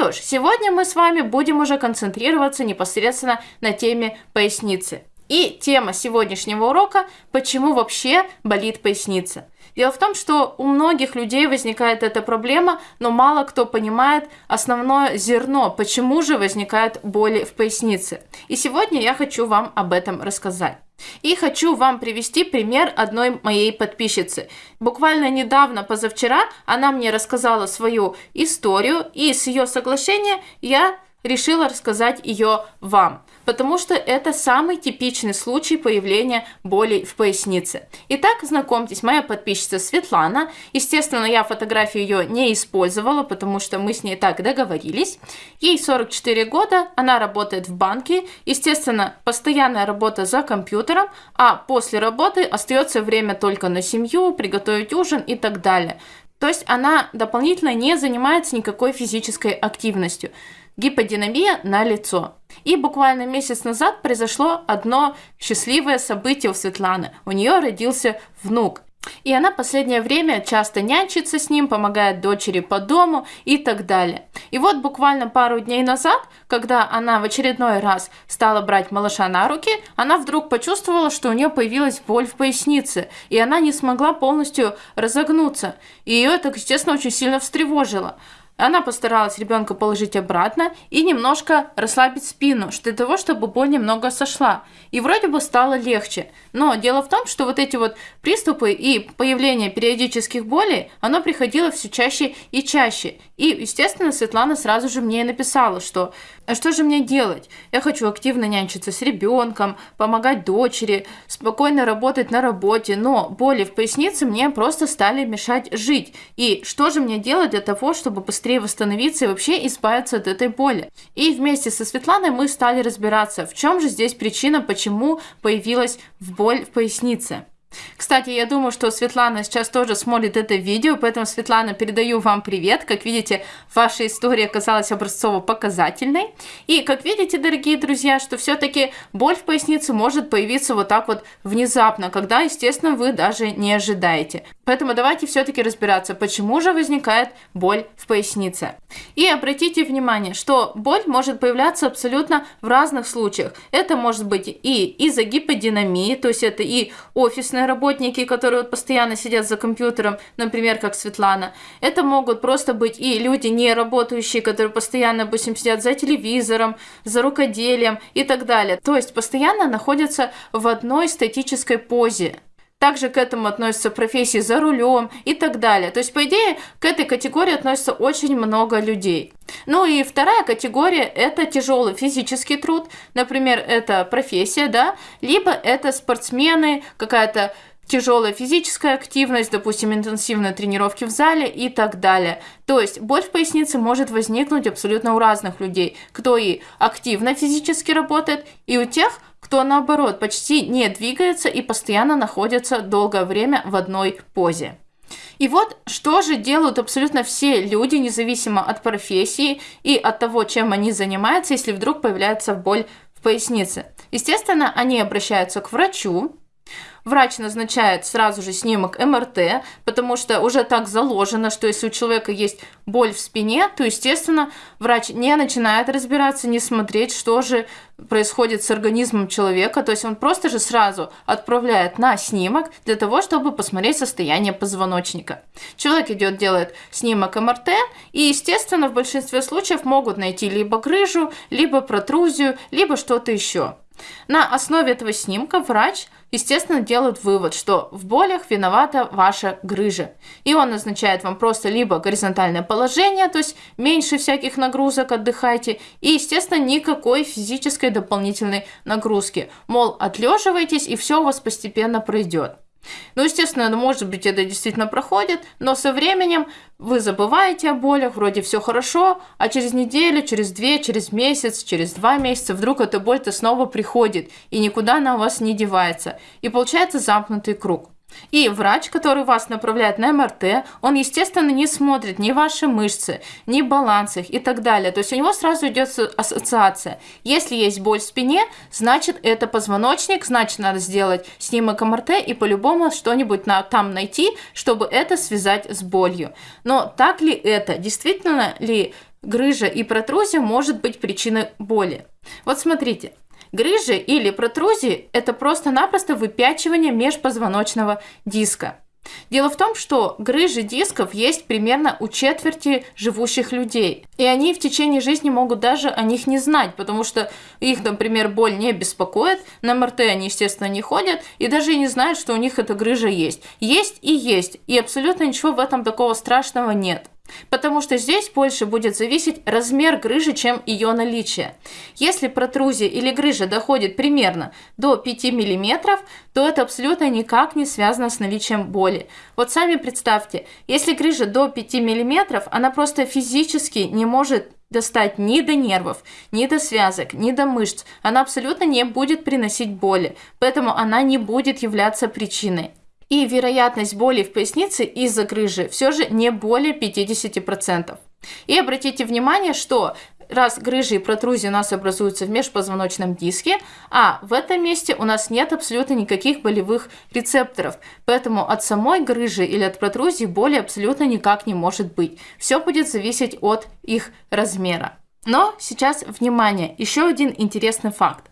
Что ж, сегодня мы с вами будем уже концентрироваться непосредственно на теме поясницы. И тема сегодняшнего урока – почему вообще болит поясница. Дело в том, что у многих людей возникает эта проблема, но мало кто понимает основное зерно, почему же возникают боли в пояснице. И сегодня я хочу вам об этом рассказать. И хочу вам привести пример одной моей подписчицы. Буквально недавно, позавчера, она мне рассказала свою историю, и с ее соглашения я решила рассказать ее вам, потому что это самый типичный случай появления боли в пояснице. Итак, знакомьтесь, моя подписчица Светлана. Естественно, я фотографию ее не использовала, потому что мы с ней так договорились. Ей 44 года, она работает в банке. Естественно, постоянная работа за компьютером, а после работы остается время только на семью, приготовить ужин и так далее. То есть она дополнительно не занимается никакой физической активностью гиподинамия на лицо. И буквально месяц назад произошло одно счастливое событие у Светланы. У нее родился внук. И она последнее время часто нянчится с ним, помогает дочери по дому и так далее. И вот буквально пару дней назад, когда она в очередной раз стала брать малыша на руки, она вдруг почувствовала, что у нее появилась боль в пояснице, и она не смогла полностью разогнуться. И ее это, естественно, очень сильно встревожило. Она постаралась ребенка положить обратно и немножко расслабить спину, для того, чтобы боль немного сошла. И вроде бы стало легче. Но дело в том, что вот эти вот приступы и появление периодических болей, оно приходило все чаще и чаще. И, естественно, Светлана сразу же мне написала, что а что же мне делать? Я хочу активно нянчиться с ребенком, помогать дочери, спокойно работать на работе, но боли в пояснице мне просто стали мешать жить. И что же мне делать для того, чтобы быстрее восстановиться и вообще избавиться от этой боли? И вместе со Светланой мы стали разбираться, в чем же здесь причина, почему появилась боль в пояснице. Кстати, я думаю, что Светлана сейчас тоже смотрит это видео, поэтому, Светлана, передаю вам привет. Как видите, ваша история оказалась образцово-показательной. И, как видите, дорогие друзья, что все-таки боль в пояснице может появиться вот так вот внезапно, когда, естественно, вы даже не ожидаете. Поэтому давайте все-таки разбираться, почему же возникает боль в пояснице. И обратите внимание, что боль может появляться абсолютно в разных случаях. Это может быть и из-за гиподинамии, то есть это и офисная офисные работники, которые вот постоянно сидят за компьютером, например, как Светлана. Это могут просто быть и люди не работающие, которые постоянно, допустим, сидят за телевизором, за рукоделием и так далее. То есть постоянно находятся в одной статической позе. Также к этому относятся профессии за рулем и так далее. То есть, по идее, к этой категории относится очень много людей. Ну и вторая категория – это тяжелый физический труд. Например, это профессия, да, либо это спортсмены, какая-то тяжелая физическая активность, допустим, интенсивные тренировки в зале и так далее. То есть боль в пояснице может возникнуть абсолютно у разных людей, кто и активно физически работает, и у тех, кто наоборот почти не двигается и постоянно находится долгое время в одной позе. И вот что же делают абсолютно все люди, независимо от профессии и от того, чем они занимаются, если вдруг появляется боль в пояснице. Естественно, они обращаются к врачу, Врач назначает сразу же снимок МРТ, потому что уже так заложено, что если у человека есть боль в спине, то, естественно, врач не начинает разбираться, не смотреть, что же происходит с организмом человека, то есть он просто же сразу отправляет на снимок для того, чтобы посмотреть состояние позвоночника. Человек идет, делает снимок МРТ, и, естественно, в большинстве случаев могут найти либо грыжу, либо протрузию, либо что-то еще. На основе этого снимка врач, естественно, делает вывод, что в болях виновата ваша грыжа. И он назначает вам просто либо горизонтальное положение, то есть меньше всяких нагрузок, отдыхайте, и, естественно, никакой физической дополнительной нагрузки. Мол, отлеживайтесь, и все у вас постепенно пройдет. Ну, естественно, ну, может быть, это действительно проходит, но со временем вы забываете о болях, вроде все хорошо, а через неделю, через две, через месяц, через два месяца вдруг эта боль-то снова приходит, и никуда она у вас не девается. И получается замкнутый круг. И врач, который вас направляет на МРТ, он, естественно, не смотрит ни ваши мышцы, ни баланс их и так далее. То есть у него сразу идет ассоциация. Если есть боль в спине, значит это позвоночник, значит надо сделать снимок МРТ и по-любому что-нибудь на, там найти, чтобы это связать с болью. Но так ли это? Действительно ли грыжа и протрузия может быть причиной боли? Вот смотрите, Грыжи или протрузии – это просто-напросто выпячивание межпозвоночного диска. Дело в том, что грыжи дисков есть примерно у четверти живущих людей. И они в течение жизни могут даже о них не знать, потому что их, например, боль не беспокоит, на МРТ они, естественно, не ходят, и даже не знают, что у них эта грыжа есть. Есть и есть, и абсолютно ничего в этом такого страшного нет. Потому что здесь больше будет зависеть размер грыжи, чем ее наличие. Если протрузия или грыжа доходит примерно до 5 мм, то это абсолютно никак не связано с наличием боли. Вот сами представьте, если грыжа до 5 мм, она просто физически не может достать ни до нервов, ни до связок, ни до мышц. Она абсолютно не будет приносить боли, поэтому она не будет являться причиной и вероятность боли в пояснице из-за грыжи все же не более 50%. И обратите внимание, что раз грыжи и протрузии у нас образуются в межпозвоночном диске, а в этом месте у нас нет абсолютно никаких болевых рецепторов, поэтому от самой грыжи или от протрузии боли абсолютно никак не может быть. Все будет зависеть от их размера. Но сейчас, внимание, еще один интересный факт.